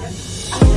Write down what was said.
Yep.